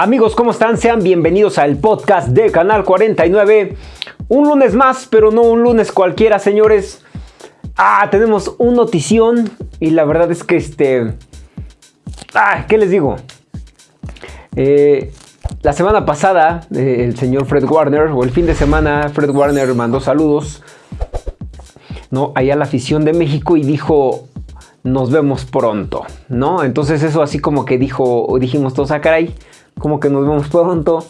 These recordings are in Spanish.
Amigos, ¿cómo están? Sean bienvenidos al podcast de Canal 49. Un lunes más, pero no un lunes cualquiera, señores. Ah, tenemos un notición y la verdad es que este... Ah, ¿qué les digo? Eh, la semana pasada, eh, el señor Fred Warner, o el fin de semana, Fred Warner mandó saludos ¿no? allá a la afición de México y dijo, nos vemos pronto, ¿no? Entonces eso así como que dijo, dijimos todos, a ah, caray, como que nos vemos pronto.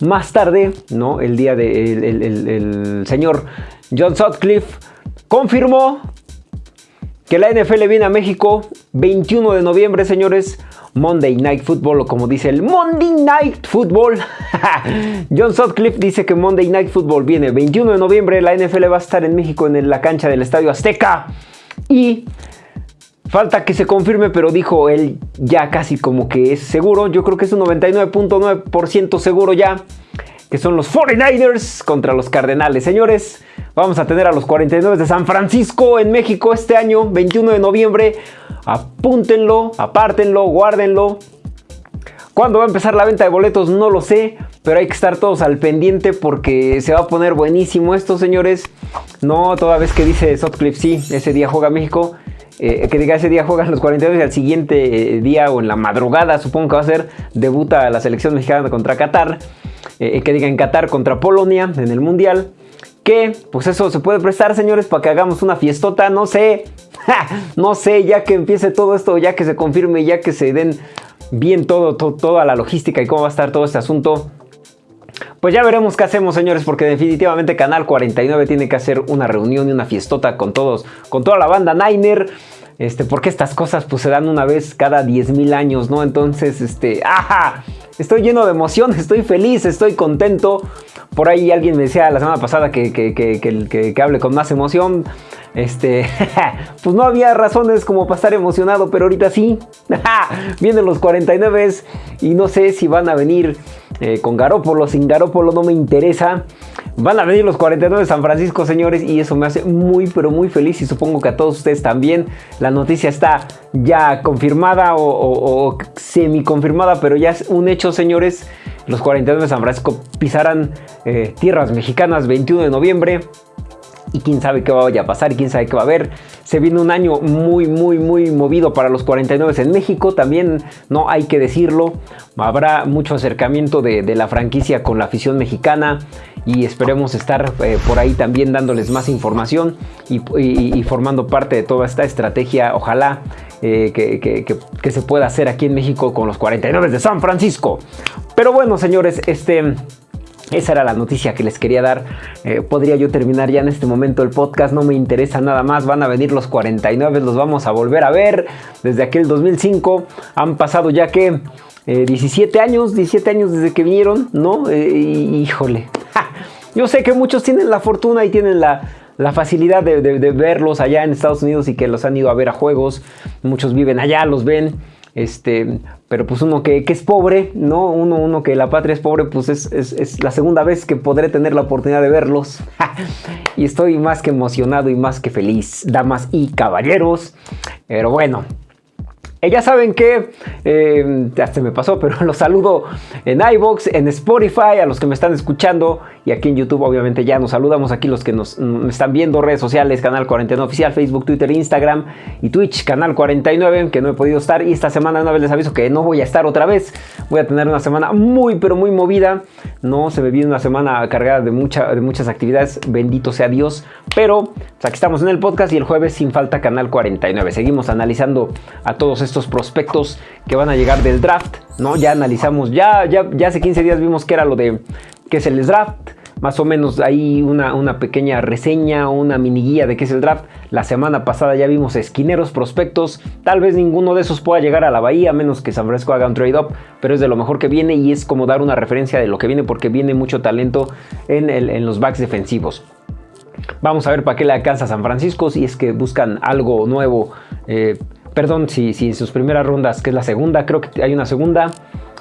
Más tarde, ¿no? El día de el, señor John Sutcliffe confirmó que la NFL viene a México 21 de noviembre, señores. Monday Night Football, o como dice el Monday Night Football. John Sutcliffe dice que Monday Night Football viene 21 de noviembre. La NFL va a estar en México en la cancha del Estadio Azteca. Y Falta que se confirme, pero dijo él ya casi como que es seguro. Yo creo que es un 99.9% seguro ya. Que son los 49ers contra los Cardenales. Señores, vamos a tener a los 49 de San Francisco en México este año, 21 de noviembre. Apúntenlo, apártenlo, guárdenlo. ¿Cuándo va a empezar la venta de boletos? No lo sé, pero hay que estar todos al pendiente porque se va a poner buenísimo esto, señores. No, toda vez que dice Sotcliffe, sí, ese día juega México. Eh, que diga ese día juegan los 42 y al siguiente eh, día o en la madrugada, supongo que va a ser, debuta la selección mexicana contra Qatar. Eh, que diga en Qatar contra Polonia en el Mundial. Que, pues eso se puede prestar, señores, para que hagamos una fiestota, no sé. no sé, ya que empiece todo esto, ya que se confirme, ya que se den bien todo, toda la logística y cómo va a estar todo este asunto. Pues ya veremos qué hacemos, señores, porque definitivamente Canal 49 tiene que hacer una reunión y una fiestota con todos, con toda la banda Niner. Este, porque estas cosas pues se dan una vez cada 10.000 años, ¿no? Entonces, este, ¡ajá! Estoy lleno de emoción, estoy feliz, estoy contento. Por ahí alguien me decía la semana pasada que, que, que, que hable con más emoción. Este, pues no había razones como para estar emocionado, pero ahorita sí. Vienen los 49 y no sé si van a venir eh, con Garópolo, sin Garópolo no me interesa. Van a venir los 49 de San Francisco, señores, y eso me hace muy, pero muy feliz y supongo que a todos ustedes también. La noticia está ya confirmada o, semi confirmada, pero ya es un hecho, señores. Los 49 de San Francisco pisarán eh, tierras mexicanas 21 de noviembre y quién sabe qué vaya a pasar quién sabe qué va a haber. Se viene un año muy, muy, muy movido para los 49 en México, también no hay que decirlo. Habrá mucho acercamiento de, la franquicia con la afición mexicana y esperemos estar eh, por ahí también dándoles más información y, formando parte de toda esta estrategia, ojalá eh, que se pueda hacer aquí en México con los 49 de San Francisco. Pero bueno, señores, este... Esa era la noticia que les quería dar. Eh, podría yo terminar ya en este momento el podcast, no me interesa nada más. Van a venir los 49, los vamos a volver a ver. Desde aquel 2005 han pasado ya que 17 eh, años, 17 años desde que vinieron, ¿no? Eh, híjole. Yo sé que muchos tienen la fortuna y tienen la, facilidad de, de verlos allá en Estados Unidos y que los han ido a ver a juegos. Muchos viven allá, los ven. Este, pero pues uno que, es pobre, ¿no? Uno, uno que la patria es pobre, pues es, es, la segunda vez que podré tener la oportunidad de verlos. y estoy más que emocionado y más que feliz, damas y caballeros. Pero bueno, ya saben que, eh, se me pasó, pero los saludo en iVoox, en Spotify, a los que me están escuchando y aquí en YouTube obviamente ya nos saludamos. Aquí los que nos están viendo, redes sociales, Canal 49 Oficial, Facebook, Twitter, Instagram y Twitch, Canal 49, que no he podido estar. Y esta semana una vez les aviso que no voy a estar otra vez, voy a tener una semana muy pero muy movida, no se me viene una semana cargada de, mucha, de muchas actividades, bendito sea Dios, pero pues, aquí estamos en el podcast y el jueves sin falta Canal 49, seguimos analizando a todos prospectos que van a llegar del draft, ¿no? Ya analizamos, ya, ya, hace 15 días vimos que era lo de, que es el draft, más o menos ahí una, una, pequeña reseña, una mini guía de qué es el draft. La semana pasada ya vimos esquineros, prospectos. Tal vez ninguno de esos pueda llegar a la bahía, a menos que San Francisco haga un trade-up, pero es de lo mejor que viene y es como dar una referencia de lo que viene porque viene mucho talento en, en los backs defensivos. Vamos a ver para qué le alcanza San Francisco si es que buscan algo nuevo. Eh, perdón, si, en sus primeras rondas, que es la segunda, creo que hay una segunda,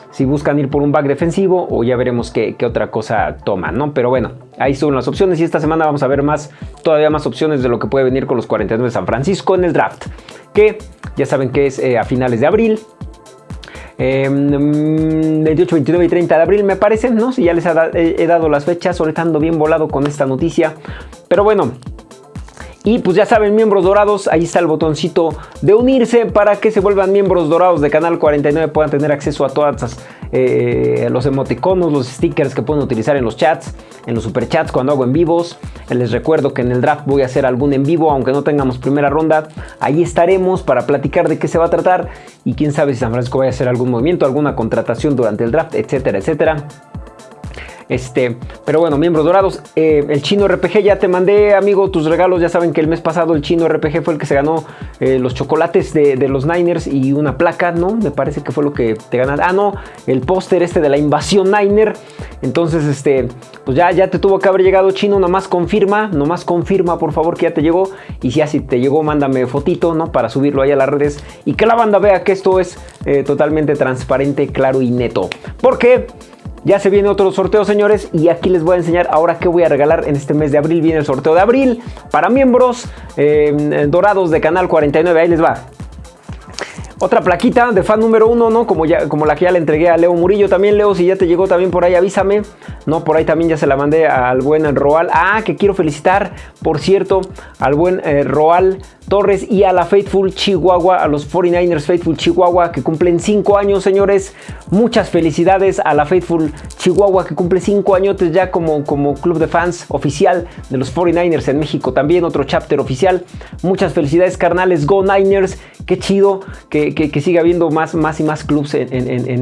si buscan ir por un back defensivo o ya veremos qué, otra cosa toman, ¿no? Pero bueno, ahí son las opciones y esta semana vamos a ver más, todavía más opciones de lo que puede venir con los 49 de San Francisco en el draft, que ya saben que es eh, a finales de abril. 28, 29 y 30 de abril me parece, ¿no? Si ya les he, dado las fechas, ahorita ando bien volado con esta noticia. Pero bueno, y pues ya saben, miembros dorados, ahí está el botoncito de unirse para que se vuelvan miembros dorados de Canal 49, puedan tener acceso a todas eh, los emoticonos, los stickers que pueden utilizar en los chats, en los superchats cuando hago en vivos. Les recuerdo que en el draft voy a hacer algún en vivo, aunque no tengamos primera ronda. Ahí estaremos para platicar de qué se va a tratar y quién sabe si San Francisco vaya a hacer algún movimiento, alguna contratación durante el draft, etcétera, etcétera. Este, pero bueno, miembros dorados. Eh, el chino RPG ya te mandé, amigo, tus regalos. Ya saben que el mes pasado el chino RPG fue el que se ganó eh, los chocolates de, los Niners y una placa, ¿no? Me parece que fue lo que te ganaste. Ah, no, el póster este de la invasión Niner. Entonces, este, pues ya, ya te tuvo que haber llegado chino. Nomás confirma, nomás confirma, por favor, que ya te llegó. Y si así te llegó, mándame fotito, ¿no? Para subirlo ahí a las redes y que la banda vea que esto es eh, totalmente transparente, claro y neto. Porque ya se viene otro sorteo, señores, y aquí les voy a enseñar ahora qué voy a regalar en este mes de abril. Viene el sorteo de abril para miembros eh, dorados de Canal 49. Ahí les va. Otra plaquita de fan número uno, ¿no? Como, ya, como la que ya le entregué a Leo Murillo. También, Leo, si ya te llegó también por ahí, avísame. No, por ahí también ya se la mandé al buen Roal. Ah, que quiero felicitar, por cierto, al buen eh, Roal Torres y a la Faithful Chihuahua, a los 49ers Faithful Chihuahua que cumplen 5 años, señores. Muchas felicidades a la Faithful Chihuahua que cumple 5 años ya como, como club de fans oficial de los 49ers en México. También otro chapter oficial. Muchas felicidades, carnales. Go Niners. Qué chido que, que, siga habiendo más, más y más clubs en,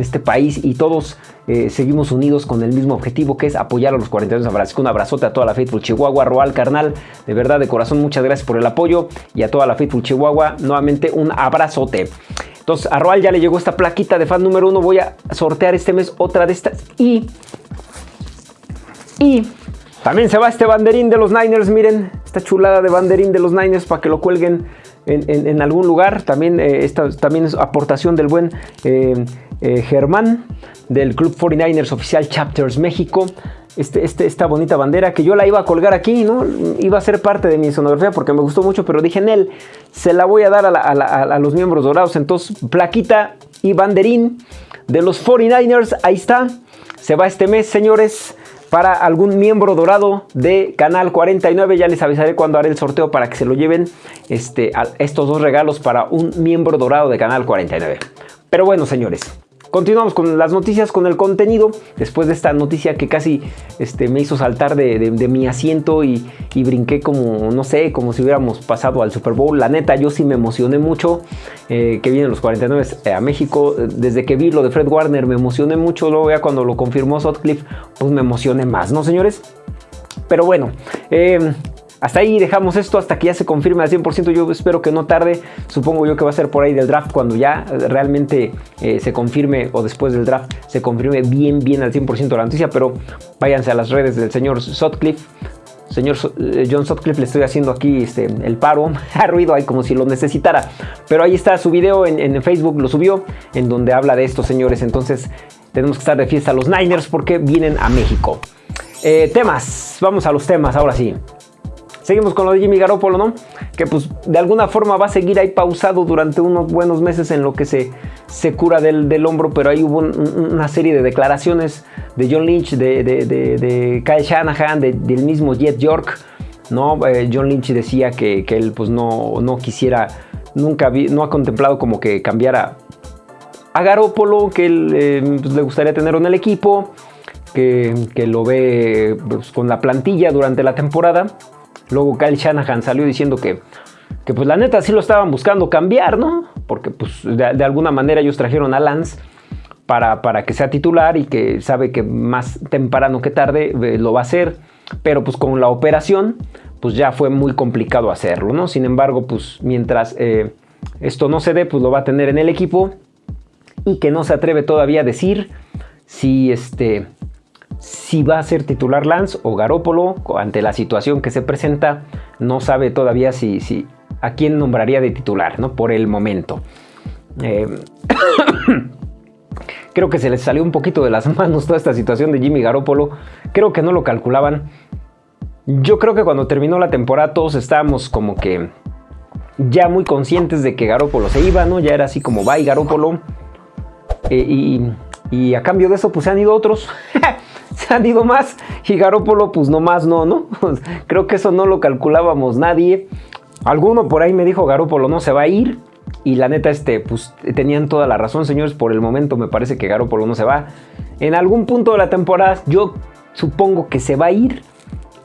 este país y todos eh, seguimos unidos con el mismo objetivo que es apoyar a los 49ers San Francisco. Un abrazote a toda la Faithful Chihuahua. Roal, carnal, de verdad, de corazón, muchas gracias por el apoyo y a toda la Faithful Chihuahua. Nuevamente un abrazote. Entonces a Roal ya le llegó esta plaquita de fan número uno. Voy a sortear este mes otra de estas. Y... Y... También se va este banderín de los Niners, miren, esta chulada de banderín de los Niners para que lo cuelguen en, algún lugar. También eh, esta también es aportación del buen eh, eh, Germán del Club 49ers Oficial Chapters México. Este, este, esta bonita bandera que yo la iba a colgar aquí, ¿no? Iba a ser parte de mi sonografía porque me gustó mucho, pero dije en él, se la voy a dar a, los miembros dorados. Entonces, plaquita y banderín de los 49ers, ahí está. Se va este mes, señores, para algún miembro dorado de Canal 49. Ya les avisaré cuando haré el sorteo para que se lo lleven este, estos dos regalos para un miembro dorado de Canal 49. Pero bueno, señores, Continuamos con las noticias, con el contenido. Después de esta noticia que casi este, me hizo saltar de, mi asiento y, brinqué como, no sé, como si hubiéramos pasado al Super Bowl. La neta, yo sí me emocioné mucho eh, que vienen los 49 eh, a México. Desde que vi lo de Fred Warner me emocioné mucho. Luego ya cuando lo confirmó Sutcliffe, pues me emocioné más, ¿no, señores? Pero bueno, eh, hasta ahí dejamos esto, hasta que ya se confirme al 100%. Yo espero que no tarde. Supongo yo que va a ser por ahí del draft cuando ya realmente eh, se confirme o después del draft se confirme bien, bien al 100% la noticia. Pero váyanse a las redes del señor Sutcliffe. Señor eh, John Sutcliffe, le estoy haciendo aquí este, el paro, a ruido ahí como si lo necesitara. Pero ahí está su video en, Facebook, lo subió, en donde habla de estos señores. Entonces tenemos que estar de fiesta los Niners porque vienen a México. Eh, temas, vamos a los temas ahora sí. Seguimos con lo de Jimmy Garoppolo, ¿no? Que pues de alguna forma va a seguir ahí pausado durante unos buenos meses en lo que se, se cura del, hombro, pero ahí hubo una serie de declaraciones de John Lynch, de, Kyle Shanahan, del mismo Jet York, ¿no? Eh, John Lynch decía que, él pues no, no quisiera, nunca no ha contemplado como que cambiara a Garoppolo, que él eh, pues, le gustaría tenerlo en el equipo, que, lo ve pues, con la plantilla durante la temporada. Luego Kyle Shanahan salió diciendo que, que pues la neta sí lo estaban buscando cambiar, ¿no? Porque pues de, alguna manera ellos trajeron a Lance para, para, que sea titular y que sabe que más temprano que tarde eh, lo va a hacer. Pero pues con la operación pues ya fue muy complicado hacerlo, ¿no? Sin embargo pues mientras eh, esto no se dé pues lo va a tener en el equipo y que no se atreve todavía a decir si este si va a ser titular Lance o Garópolo ante la situación que se presenta. No sabe todavía si, si a quién nombraría de titular, ¿no? Por el momento. Eh, creo que se les salió un poquito de las manos toda esta situación de Jimmy Garoppolo. Creo que no lo calculaban. Yo creo que cuando terminó la temporada todos estábamos como que ya muy conscientes de que Garoppolo se iba, ¿no? Ya era así como, bye Garoppolo. y, y, a cambio de eso, pues se han ido otros. han ido más. Y Garópolo, pues nomás no, ¿no? Creo que eso no lo calculábamos nadie. Alguno por ahí me dijo Garópolo no se va a ir. Y la neta, este, pues tenían toda la razón, señores. Por el momento me parece que Garópolo no se va. En algún punto de la temporada, yo supongo que se va a ir.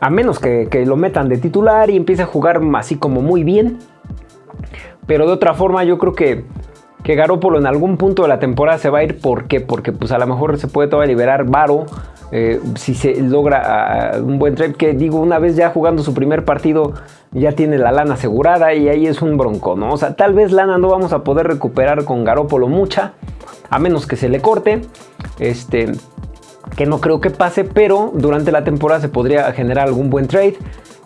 A menos que, lo metan de titular y empiece a jugar así como muy bien. Pero de otra forma, yo creo que, que Garópolo en algún punto de la temporada se va a ir. ¿Por qué? Porque pues a lo mejor se puede todavía liberar Varo. Eh, si se logra ah, un buen trade, que digo, una vez ya jugando su primer partido, ya tiene la lana asegurada y ahí es un bronco, ¿no? O sea, tal vez lana no vamos a poder recuperar con Garópolo mucha, a menos que se le corte. Este, que no creo que pase, pero durante la temporada se podría generar algún buen trade.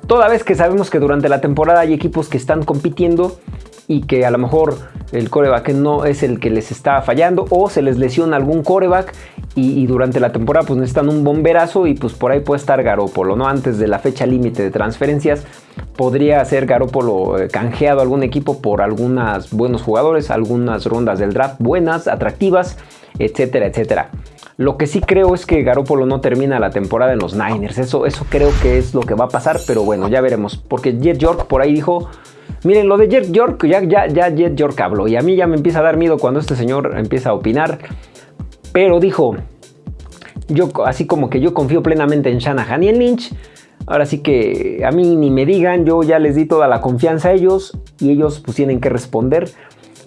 Toda vez que sabemos que durante la temporada hay equipos que están compitiendo y que a lo mejor el coreback no es el que les está fallando o se les lesiona algún coreback y, durante la temporada pues necesitan un bomberazo y pues por ahí puede estar Garópolo, ¿no? Antes de la fecha límite de transferencias podría ser Garópolo eh, canjeado a algún equipo por algunos buenos jugadores, algunas rondas del draft buenas, atractivas, etcétera, etcétera. Lo que sí creo es que Garópolo no termina la temporada en los Niners. Eso, eso creo que es lo que va a pasar, pero bueno, ya veremos. Porque Jet York por ahí dijo, miren, lo de Jet York, ya, ya, ya Jet York habló. Y a mí ya me empieza a dar miedo cuando este señor empieza a opinar. Pero dijo, yo así como que yo confío plenamente en Shanahan y en Lynch. Ahora sí que a mí ni me digan, yo ya les di toda la confianza a ellos y ellos pues tienen que responder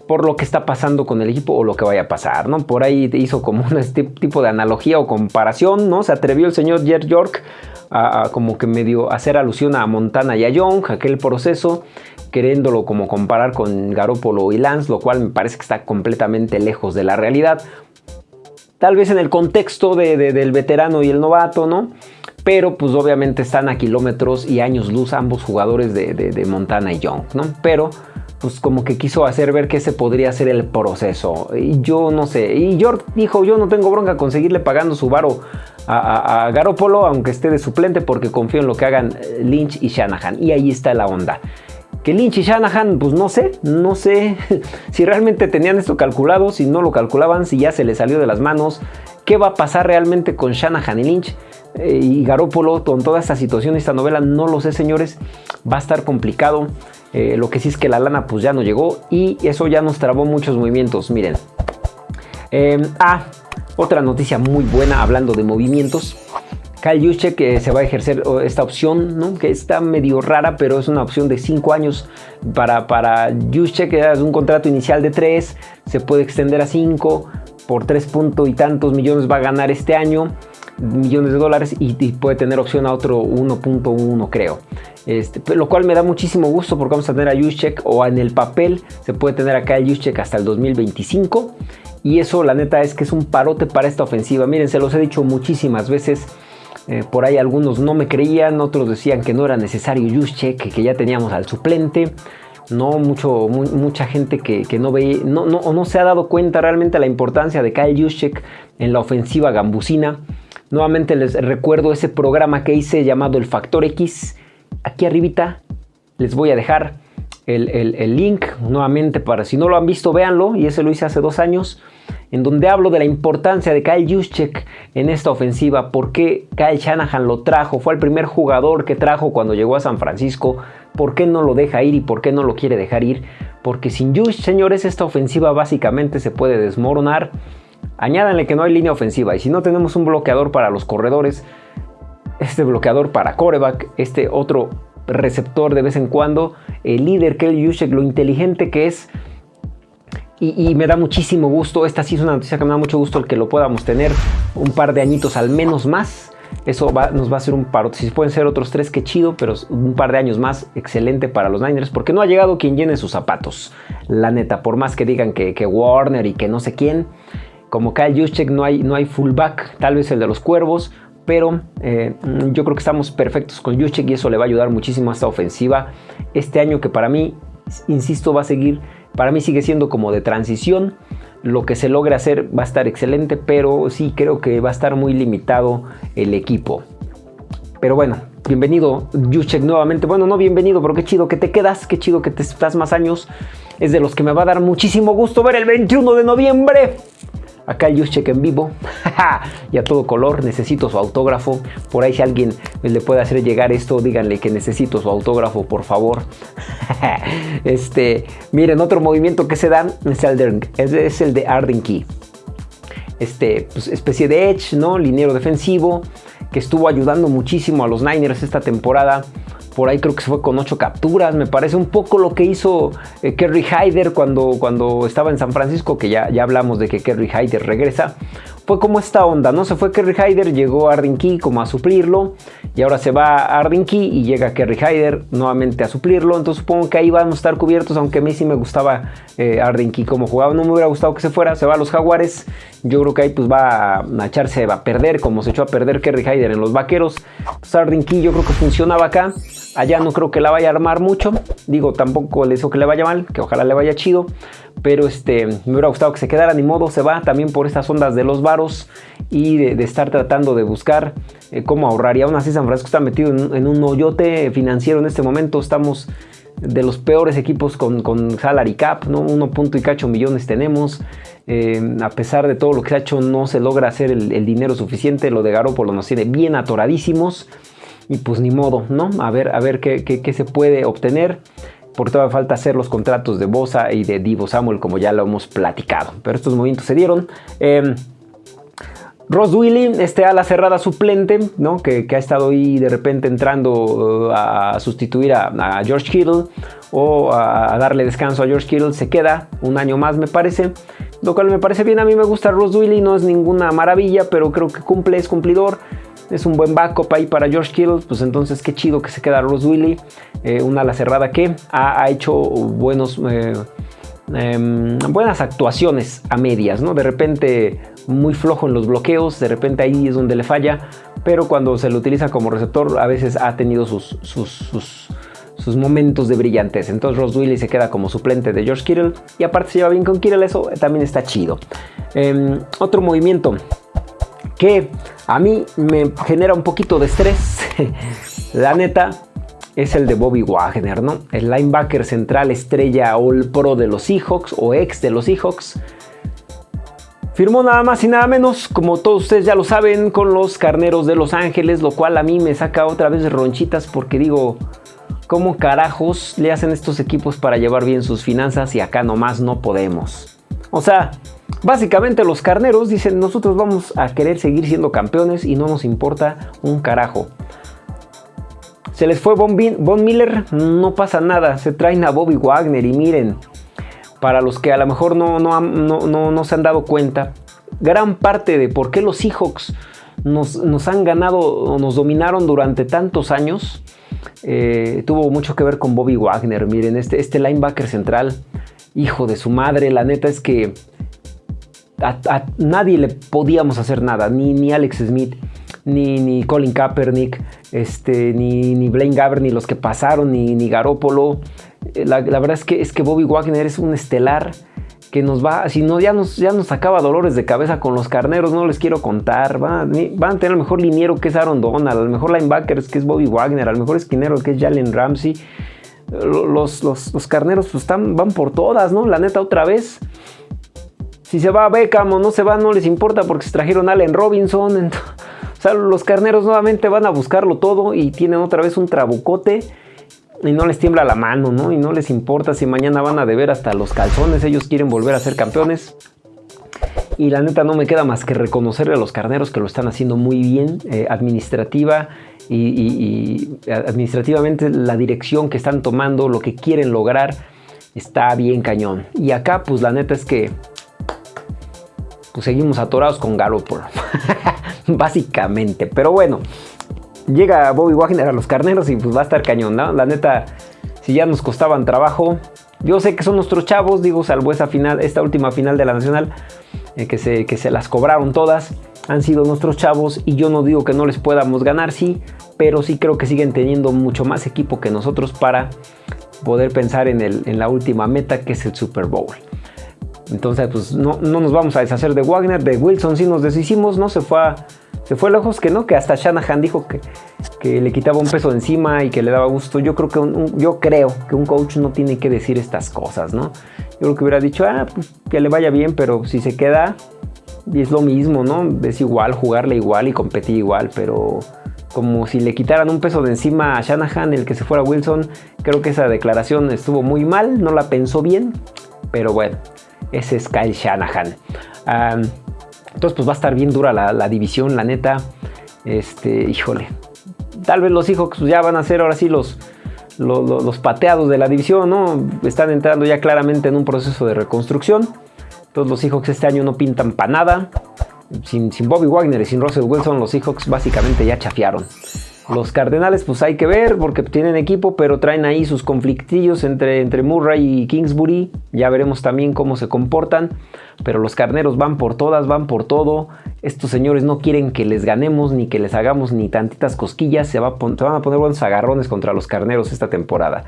por lo que está pasando con el equipo o lo que vaya a pasar, ¿no? Por ahí hizo como un tipo de analogía o comparación, ¿no? Se atrevió el señor Jer York a, como que medio hacer alusión a Montana y a Young, aquel proceso, queriéndolo como comparar con Garópolo y Lance, lo cual me parece que está completamente lejos de la realidad. Tal vez en el contexto del veterano y el novato, ¿no? Pero pues obviamente están a kilómetros y años luz ambos jugadores de, de Montana y Young, ¿no? Pero pues como que quiso hacer ver que ese podría ser el proceso. Y yo no sé. Y York dijo, yo no tengo bronca con seguirle pagando su varo a, a, Garópolo, aunque esté de suplente, porque confío en lo que hagan eh, Lynch y Shanahan. Y ahí está la onda. Que Lynch y Shanahan, pues no sé, no sé si realmente tenían esto calculado, si no lo calculaban, si ya se les salió de las manos. ¿Qué va a pasar realmente con Shanahan y Lynch? Eh, y Garópolo con toda esta situación, esta novela, no lo sé señores, va a estar complicado. Eh, lo que sí es que la lana pues ya no llegó y eso ya nos trabó muchos movimientos. Miren. Em, ah, otra noticia muy buena hablando de movimientos. Kyle Juszczyk eh, se va a ejercer esta opción, ¿no? que está medio rara, pero es una opción de 5 años para, para Juszczyk, es un contrato inicial de 3, se puede extender a 5, por 3 puntos y tantos millones va a ganar este año, millones de dólares, y, puede tener opción a otro 1.1 creo. Este, lo cual me da muchísimo gusto porque vamos a tener a Juszczyk o en el papel se puede tener acá el Juszczyk hasta el 2025 y eso la neta es que es un parote para esta ofensiva. Miren, se los he dicho muchísimas veces. Eh, por ahí algunos no me creían, otros decían que no era necesario Juszczyk, que, ya teníamos al suplente. No, mucho, mucha gente que, no ve, no, no, no se ha dado cuenta realmente la importancia de Kyle Juszczyk en la ofensiva gambusina. Nuevamente les recuerdo ese programa que hice llamado El Factor X, aquí arribita les voy a dejar el, link nuevamente para si no lo han visto, véanlo. Y ese lo hice hace dos años, en donde hablo de la importancia de Kyle Juszczyk en esta ofensiva. ¿Por qué Kyle Shanahan lo trajo? Fue el primer jugador que trajo cuando llegó a San Francisco. ¿Por qué no lo deja ir y por qué no lo quiere dejar ir? Porque sin Juszczyk, señores, esta ofensiva básicamente se puede desmoronar. Añádanle que no hay línea ofensiva y si no tenemos un bloqueador para los corredores, este bloqueador para coreback, este otro receptor de vez en cuando, el líder Kelly Juszczyk, lo inteligente que es. Y, me da muchísimo gusto, esta sí es una noticia que me da mucho gusto el que lo podamos tener un par de añitos al menos más. Eso nos va a ser un paro. Si pueden ser otros tres, qué chido, pero un par de años más, excelente para los Niners, porque no ha llegado quien llene sus zapatos. La neta, por más que digan que, Warner y que no sé quién, como Kyle Juszczyk no hay, no hay fullback, tal vez el de los Cuervos, pero eh, yo creo que estamos perfectos con Juszczyk y eso le va a ayudar muchísimo a esta ofensiva este año que para mí, insisto, va a seguir, para mí sigue siendo como de transición. Lo que se logre hacer va a estar excelente, pero sí creo que va a estar muy limitado el equipo. Pero bueno, bienvenido Juszczyk nuevamente. Bueno, no bienvenido, pero qué chido que te quedas, qué chido que te estás más años. Es de los que me va a dar muchísimo gusto ver el 21 de noviembre Acá el check en vivo y a todo color. Necesito su autógrafo. Por ahí si alguien le puede hacer llegar esto, díganle que necesito su autógrafo, por favor. este, miren, otro movimiento que se dan es el de, es el de Arden Key. Este, pues, especie de edge, ¿no? Liniero defensivo que estuvo ayudando muchísimo a los Niners esta temporada por ahí creo que se fue con ocho capturas. Me parece un poco lo que hizo eh, Kerry Hyder cuando, cuando estaba en San Francisco, que ya, ya hablamos de que Kerry Hyder regresa fue como esta onda, ¿no? Se fue Kerry Hyder, llegó Arden Key como a suplirlo y ahora se va Arden Key y llega Kerry Hyder nuevamente a suplirlo. Entonces supongo que ahí van a estar cubiertos, aunque a mí sí me gustaba eh, Arden Key como jugaba. No me hubiera gustado que se fuera, se va a los Jaguares. Yo creo que ahí pues va a, echarse, va a perder como se echó a perder Kerry Hyder en los Vaqueros. Entonces Arden Key yo creo que funcionaba acá. Allá no creo que la vaya a armar mucho. Digo, tampoco le deseo que le vaya mal, que ojalá le vaya chido. Pero este, me hubiera gustado que se quedara, ni modo, se va también por estas ondas de los y de, estar tratando de buscar eh, cómo ahorrar. Y aún así San Francisco está metido en, un hoyote financiero en este momento. Estamos de los peores equipos con, salary cap, ¿no? Uno punto y cacho millones tenemos. Eh, a pesar de todo lo que se ha hecho, no se logra hacer el, dinero suficiente. Lo de Garoppolo nos tiene bien atoradísimos. Y pues ni modo, ¿no? A ver, a ver qué, qué se puede obtener por toda falta hacer los contratos de Bosa y de Divo Samuel como ya lo hemos platicado. Pero estos movimientos se dieron. Eh, Ross Willy, este ala cerrada suplente, ¿no? que, ha estado ahí de repente entrando uh, a sustituir a, George Kittle o a, darle descanso a George Kittle, se queda un año más me parece, lo cual me parece bien, a mí me gusta Ross Willy, no es ninguna maravilla, pero creo que cumple, es cumplidor, es un buen backup ahí para George Kittle, pues entonces qué chido que se queda Ross Willy, eh, una ala cerrada que ha, hecho buenos... Eh, em, buenas actuaciones a medias, ¿no? De repente muy flojo en los bloqueos, de repente ahí es donde le falla, pero cuando se lo utiliza como receptor a veces ha tenido sus, sus, momentos de brillantez. Entonces Ross Willis se queda como suplente de George Kittle y aparte se lleva bien con Kittle, eso también está chido. Em, otro movimiento que a mí me genera un poquito de estrés, la neta, es el de Bobby Wagner, ¿no? El linebacker central estrella All Pro de los Seahawks o ex de los Seahawks. Firmó nada más y nada menos, como todos ustedes ya lo saben, con los Carneros de Los Ángeles, lo cual a mí me saca otra vez ronchitas porque digo, ¿cómo carajos le hacen estos equipos para llevar bien sus finanzas y acá nomás no podemos? O sea, básicamente los Carneros dicen, nosotros vamos a querer seguir siendo campeones y no nos importa un carajo. Se les fue Von, Miller, no pasa nada, se traen a Bobby Wagner y miren, para los que a lo mejor no, no, no, no se han dado cuenta, gran parte de por qué los Seahawks nos, nos han ganado o nos dominaron durante tantos años eh, tuvo mucho que ver con Bobby Wagner. Miren, este, este linebacker central, hijo de su madre, la neta es que a, nadie le podíamos hacer nada, ni, ni Alex Smith, ni, ni Colin Kaepernick, este, ni, ni Blaine Gabbert, ni los que pasaron, ni, ni Garópolo. La, verdad es que, es que Bobby Wagner es un estelar que nos va, si no, ya nos, ya nos sacaba dolores de cabeza con los carneros, no les quiero contar. Van, van a tener el mejor liniero que es Aaron Donald, el mejor linebacker que es Bobby Wagner, al mejor esquinero que es Jalen Ramsey. Los, los, carneros pues, están, van por todas, ¿no? La neta, otra vez. Si se va a Beckham o no se va, no les importa porque se trajeron Allen Robinson. o sea, los carneros nuevamente van a buscarlo todo y tienen otra vez un trabucote y no les tiembla la mano, ¿no? Y no les importa si mañana van a deber hasta los calzones, ellos quieren volver a ser campeones. Y la neta no me queda más que reconocerle a los carneros que lo están haciendo muy bien, eh, administrativa y, administrativamente la dirección que están tomando, lo que quieren lograr, está bien cañón. Y acá pues la neta es que pues, seguimos atorados con Garoppolo, básicamente. Pero bueno, llega Bobby Wagner a los carneros y pues va a estar cañón, ¿no? La neta, si ya nos costaban trabajo, yo sé que son nuestros chavos, digo, salvo esa final, esta última final de la Nacional, eh, que, se, que se las cobraron todas, han sido nuestros chavos y yo no digo que no les podamos ganar, sí, pero sí creo que siguen teniendo mucho más equipo que nosotros para poder pensar en, el, en la última meta que es el Super Bowl. Entonces, pues no, no, nos vamos a deshacer de Wagner, de Wilson sí nos deshicimos, ¿no? Se fue a, se fue lejos que no, que hasta Shanahan dijo que, le quitaba un peso encima y que le daba gusto. Yo creo que un, yo creo que un coach no tiene que decir estas cosas, ¿no? Yo creo que hubiera dicho, ah, pues, que le vaya bien, pero si se queda, es lo mismo, ¿no? Es igual, jugarle igual y competir igual, pero como si le quitaran un peso de encima a Shanahan, el que se fuera Wilson, creo que esa declaración estuvo muy mal, no la pensó bien, pero bueno, ese es Kyle Shanahan. Entonces pues va a estar bien dura la, división, la neta, este, híjole, tal vez los hijos ya van a ser ahora sí los, los, pateados de la división, ¿no? Están entrando ya claramente en un proceso de reconstrucción. Todos los Seahawks este año no pintan para nada. Sin, sin, Bobby Wagner y sin Russell Wilson, los Seahawks básicamente ya chafiaron. Los Cardenales, pues hay que ver porque tienen equipo, pero traen ahí sus conflictillos entre, entre Murray y Kingsbury. Ya veremos también cómo se comportan. Pero los carneros van por todas, van por todo. Estos señores no quieren que les ganemos ni que les hagamos ni tantitas cosquillas. Se, va se van a poner buenos agarrones contra los carneros esta temporada.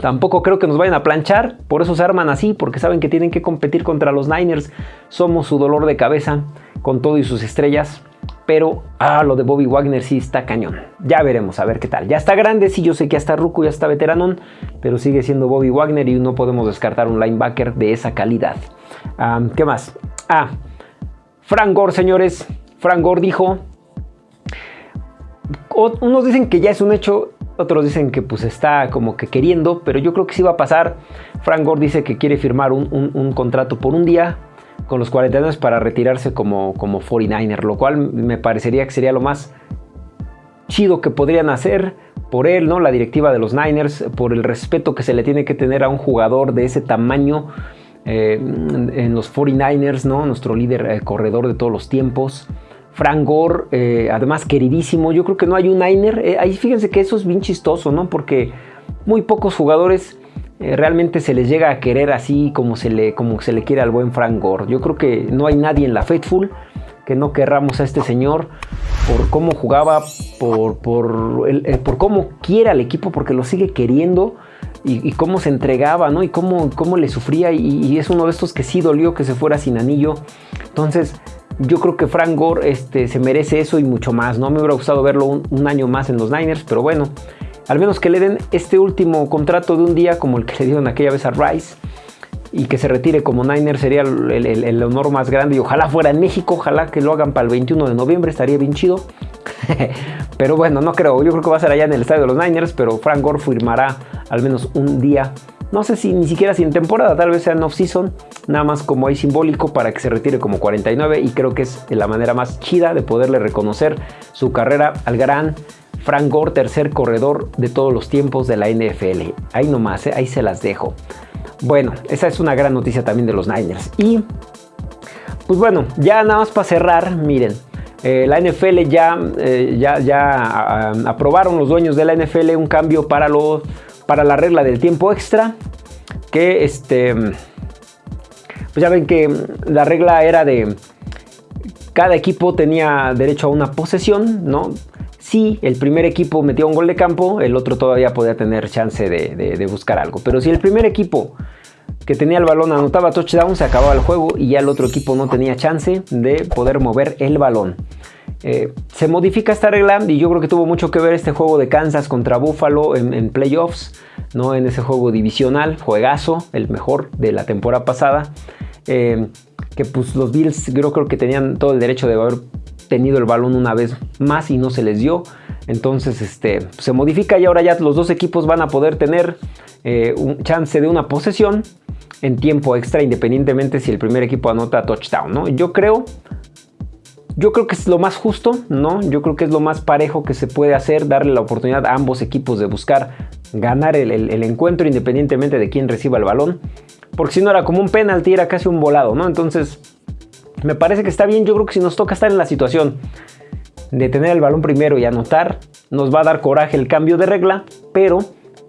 Tampoco creo que nos vayan a planchar, por eso se arman así, porque saben que tienen que competir contra los Niners. Somos su dolor de cabeza, con todo y sus estrellas. Pero, ah, lo de Bobby Wagner sí está cañón. Ya veremos, a ver qué tal. Ya está grande, sí, yo sé que ya está Ruco, ya está veteranón, pero sigue siendo Bobby Wagner y no podemos descartar un linebacker de esa calidad. ¿Qué más? Ah, Frank Gore, señores. Frank Gore dijo... Unos dicen que ya es un hecho, otros dicen que pues está como que queriendo, pero yo creo que sí va a pasar. Frank Gore dice que quiere firmar un, contrato por un día con los 49 para retirarse como, como 49er, lo cual me parecería que sería lo más chido que podrían hacer por él, ¿no? La directiva de los Niners, por el respeto que se le tiene que tener a un jugador de ese tamaño eh, en los 49ers, ¿no? Nuestro líder eh, corredor de todos los tiempos. Frank Gore, eh, además queridísimo. Yo creo que no hay un Niner. Ahí fíjense que eso es bien chistoso, ¿no? Porque muy pocos jugadores eh, realmente se les llega a querer así como se, le, como se le quiere al buen Frank Gore. Yo creo que no hay nadie en la Faithful que no querramos a este señor por cómo jugaba, por, por, por cómo quiere al equipo, porque lo sigue queriendo. Y, cómo se entregaba, ¿no? Y cómo, cómo le sufría. Y, es uno de estos que sí dolió que se fuera sin anillo. Entonces, yo creo que Frank Gore este, se merece eso y mucho más, ¿no? Me hubiera gustado verlo un, año más en los Niners, pero bueno, al menos que le den este último contrato de un día como el que le dieron aquella vez a Rice y que se retire como Niner sería el, honor más grande y ojalá fuera en México, ojalá que lo hagan para el 21 de noviembre, estaría bien chido. pero bueno, no creo, yo creo que va a ser allá en el estadio de los Niners, pero Frank Gore firmará al menos un día no sé si ni siquiera sin temporada, tal vez sea en off-season, nada más como ahí simbólico para que se retire como 49 y creo que es la manera más chida de poderle reconocer su carrera al gran Frank Gore, tercer corredor de todos los tiempos de la NFL. Ahí nomás, ¿eh? ahí se las dejo. Bueno, esa es una gran noticia también de los Niners. Y pues bueno, ya nada más para cerrar, miren. Eh, la NFL ya, eh, ya, ya aprobaron los dueños de la NFL un cambio para los para la regla del tiempo extra, que este, pues ya ven que la regla era de cada equipo tenía derecho a una posesión, ¿no? Si el primer equipo metía un gol de campo, el otro todavía podía tener chance de, buscar algo. Pero si el primer equipo que tenía el balón anotaba touchdown, se acababa el juego y ya el otro equipo no tenía chance de poder mover el balón. Eh, se modifica esta regla y yo creo que tuvo mucho que ver este juego de Kansas contra Buffalo en, playoffs, ¿no? en ese juego divisional, juegazo, el mejor de la temporada pasada. Eh, que pues los Bills yo creo que tenían todo el derecho de haber tenido el balón una vez más y no se les dio. Entonces este, se modifica y ahora ya los dos equipos van a poder tener eh, un chance de una posesión en tiempo extra independientemente si el primer equipo anota touchdown. ¿no? Yo creo yo creo que es lo más justo, ¿no? Yo creo que es lo más parejo que se puede hacer, darle la oportunidad a ambos equipos de buscar ganar el, encuentro independientemente de quién reciba el balón. Porque si no era como un penalti, era casi un volado, ¿no? Entonces, me parece que está bien. Yo creo que si nos toca estar en la situación de tener el balón primero y anotar, nos va a dar coraje el cambio de regla, pero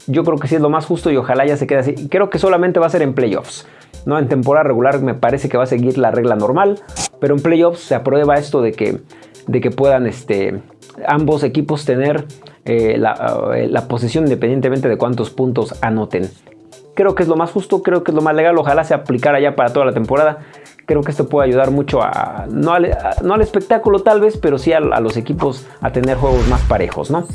yo creo que sí es lo más justo y ojalá ya se quede así. Creo que solamente va a ser en playoffs. ¿no? En temporada regular me parece que va a seguir la regla normal, pero en playoffs se aprueba esto de que, de que puedan este, ambos equipos tener eh, la, la posesión independientemente de cuántos puntos anoten. Creo que es lo más justo, creo que es lo más legal, ojalá se aplicara ya para toda la temporada creo que esto puede ayudar mucho a no al, espectáculo tal vez, pero sí a, los equipos a tener juegos más parejos, ¿no?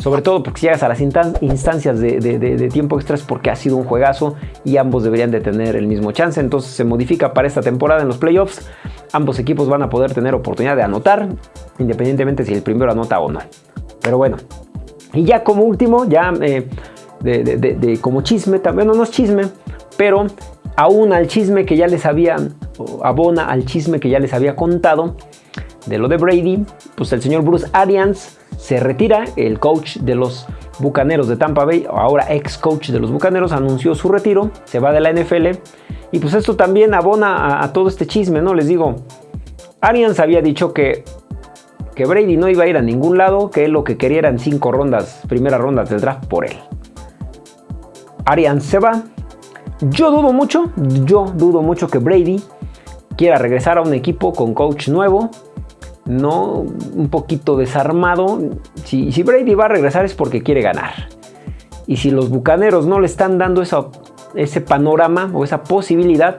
Sobre todo porque si llegas a las instancias de, tiempo extra es porque ha sido un juegazo y ambos deberían de tener el mismo chance. Entonces se modifica para esta temporada en los playoffs Ambos equipos van a poder tener oportunidad de anotar, independientemente si el primero anota o no. Pero bueno, y ya como último, ya eh, como chisme, también no, no es chisme, pero aún al chisme que ya les había, abona al chisme que ya les había contado de lo de Brady, pues el señor Bruce Arians se retira, el coach de los Bucaneros de Tampa Bay, ahora ex coach de los Bucaneros, anunció su retiro, se va de la NFL y pues esto también abona a, todo este chisme, ¿no? Les digo, Arians había dicho que, que Brady no iba a ir a ningún lado, que él lo que quería eran cinco rondas, primeras rondas del draft por él. Arians se va. Yo dudo mucho, yo dudo mucho que Brady quiera regresar a un equipo con coach nuevo, no un poquito desarmado. Si, Brady va a regresar es porque quiere ganar. Y si los bucaneros no le están dando ese panorama o esa posibilidad,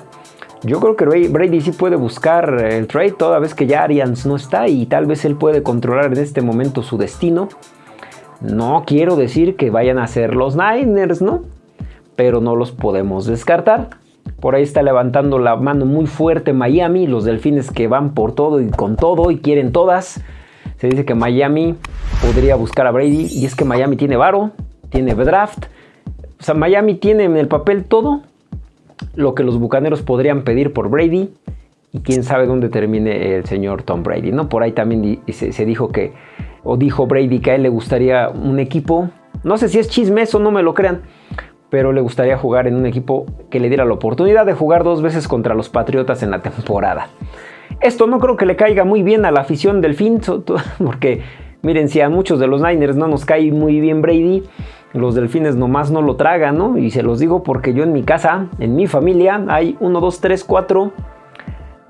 yo creo que Brady sí puede buscar el trade toda vez que ya Arians no está y tal vez él puede controlar en este momento su destino. No quiero decir que vayan a ser los Niners, ¿no? Pero no los podemos descartar. Por ahí está levantando la mano muy fuerte Miami, los delfines que van por todo y con todo y quieren todas. Se dice que Miami podría buscar a Brady y es que Miami tiene varo, tiene draft. O sea, Miami tiene en el papel todo lo que los bucaneros podrían pedir por Brady y quién sabe dónde termine el señor Tom Brady, ¿no? Por ahí también se, se dijo que, o dijo Brady que a él le gustaría un equipo, no sé si es chisme, eso no me lo crean, pero le gustaría jugar en un equipo que le diera la oportunidad de jugar dos veces contra los Patriotas en la temporada. Esto no creo que le caiga muy bien a la afición del fin, porque miren, si a muchos de los Niners no nos cae muy bien Brady, los delfines nomás no lo tragan, ¿no? Y se los digo porque yo en mi casa, en mi familia, hay uno, dos, tres, cuatro,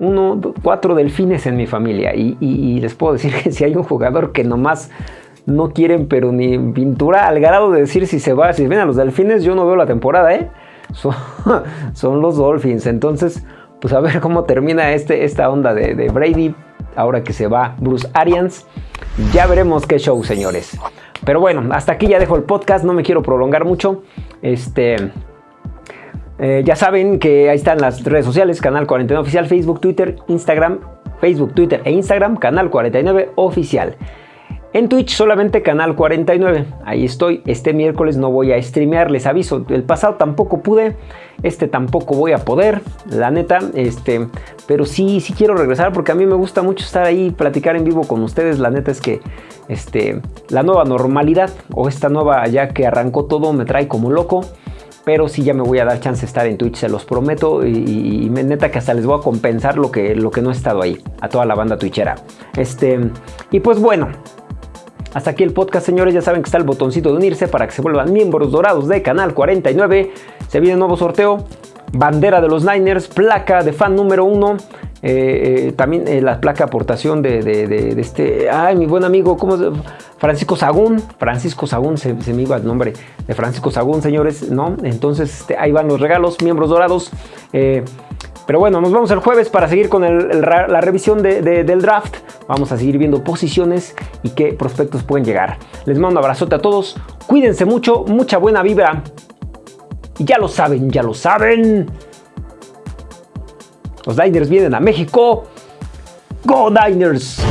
uno, cuatro delfines en mi familia. Y, y les puedo decir que si hay un jugador que nomás no quieren pero ni pintura al grado de decir si se va, si ven a los delfines, yo no veo la temporada, ¿eh? Son, los Dolphins. Entonces, pues a ver cómo termina este, esta onda de, de, Brady, ahora que se va Bruce Arians. Ya veremos qué show, señores. Pero bueno, hasta aquí ya dejo el podcast, no me quiero prolongar mucho. Este... Eh, ya saben que ahí están las redes sociales, Canal 49 Oficial, Facebook, Twitter, Instagram, Facebook, Twitter e Instagram, Canal 49 Oficial. En Twitch solamente canal 49. Ahí estoy. Este miércoles no voy a streamear, les aviso. El pasado tampoco pude. Este tampoco voy a poder, la neta. Este, pero sí, sí quiero regresar porque a mí me gusta mucho estar ahí, platicar en vivo con ustedes. La neta es que este, la nueva normalidad o esta nueva ya que arrancó todo me trae como loco pero sí ya me voy a dar chance de estar en Twitch, se los prometo y, neta que hasta les voy a compensar lo que, lo que no he estado ahí, a toda la banda twitchera. Este, y pues bueno, hasta aquí el podcast, señores. Ya saben que está el botoncito de unirse para que se vuelvan miembros dorados de Canal 49. Se viene un nuevo sorteo. Bandera de los Niners, placa de fan número uno. Eh, eh, también eh, la placa aportación de, este, ay, mi buen amigo, ¿cómo se Francisco Sagún, Francisco Sagún, se, me iba el nombre de Francisco Sagún, señores, ¿no? Entonces, este, ahí van los regalos, miembros dorados. Pero bueno, nos vemos el jueves para seguir con la revisión del draft. Vamos a seguir viendo posiciones y qué prospectos pueden llegar. Les mando un abrazote a todos. Cuídense mucho, mucha buena vibra. Y ya lo saben, ya lo saben. Los Diners vienen a México. ¡Go Diners!